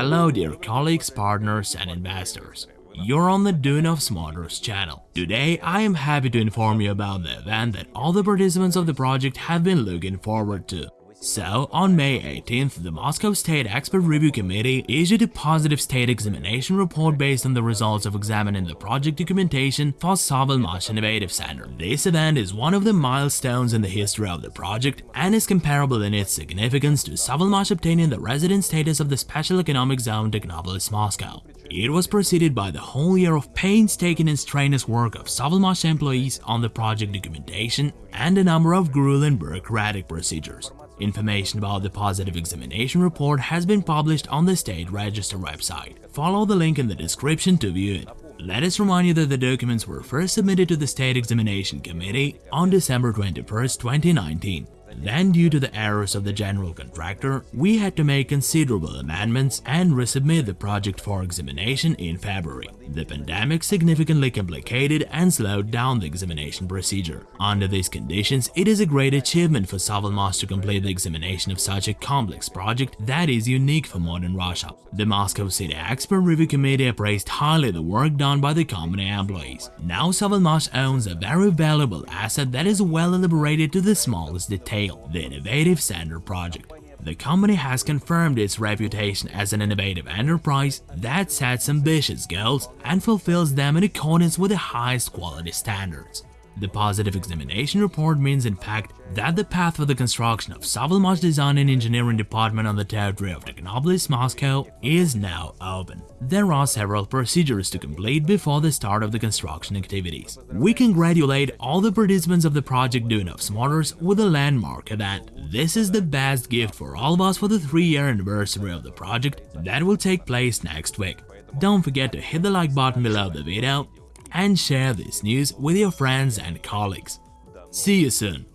Hello dear colleagues, partners and investors. You're on the Duyunov Motors channel. Today I am happy to inform you about the event that all the participants of the project have been looking forward to. So, on May 18th, the Moscow State Expert Review Committee issued a positive state examination report based on the results of examining the project documentation for Savalmash Innovative Center. This event is one of the milestones in the history of the project and is comparable in its significance to Savalmash obtaining the resident status of the Special Economic Zone Technopolis Moscow. It was preceded by the whole year of painstaking and strenuous work of Savalmash employees on the project documentation and a number of grueling bureaucratic procedures. Information about the positive examination report has been published on the State Register website. Follow the link in the description to view it. Let us remind you that the documents were first submitted to the State Examination Committee on December 21, 2019. Then, due to the errors of the general contractor, we had to make considerable amendments and resubmit the project for examination in February. The pandemic significantly complicated and slowed down the examination procedure. Under these conditions, it is a great achievement for Savalmash to complete the examination of such a complex project that is unique for modern Russia. The Moscow City Expert Review Committee appraised highly the work done by the company employees. Now Savalmash owns a very valuable asset that is well elaborated to the smallest detail, the Innovative Center project. The company has confirmed its reputation as an innovative enterprise that sets ambitious goals and fulfills them in accordance with the highest quality standards. The positive examination report means in fact that the path for the construction of Savalmash Design and Engineering Department on the territory of Technopolis, Moscow is now open. There are several procedures to complete before the start of the construction activities. We congratulate all the participants of the project Duyunov Motors with a landmark event. This is the best gift for all of us for the 3-year anniversary of the project that will take place next week. Don't forget to hit the like button below the video and share this news with your friends and colleagues. See you soon!